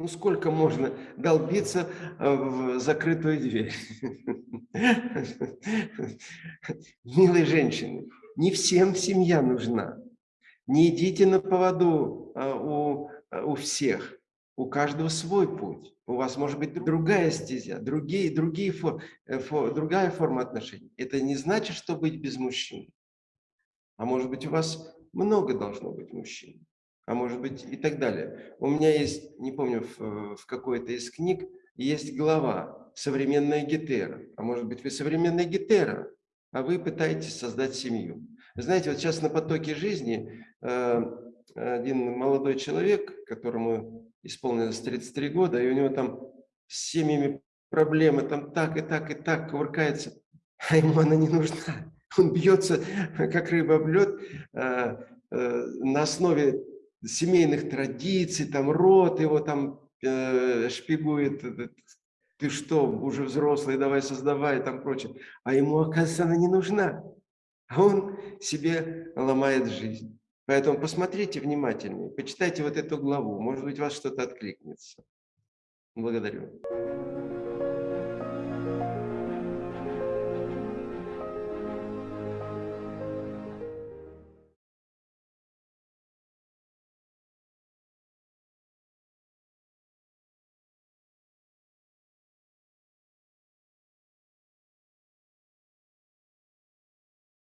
Ну, сколько можно долбиться э, в закрытую дверь? Милые женщины, не всем семья нужна. Не идите на поводу э, у, э, у всех. У каждого свой путь. У вас может быть другая стезя, другие, другие фор, фор, другая форма отношений. Это не значит, что быть без мужчин. А может быть, у вас много должно быть мужчин а может быть и так далее. У меня есть, не помню, в, в какой-то из книг, есть глава «Современная гетера». А может быть вы современная гетера, а вы пытаетесь создать семью. знаете, вот сейчас на потоке жизни э, один молодой человек, которому исполнилось 33 года, и у него там с семьями проблемы, там так и так и так кувыркается, а ему она не нужна. Он бьется, как рыба об лед, э, э, на основе семейных традиций, там род его там э, шпигует, ты что, уже взрослый, давай создавай, там прочее. А ему, оказывается, она не нужна. А он себе ломает жизнь. Поэтому посмотрите внимательнее, почитайте вот эту главу, может быть, вас что-то откликнется. Благодарю.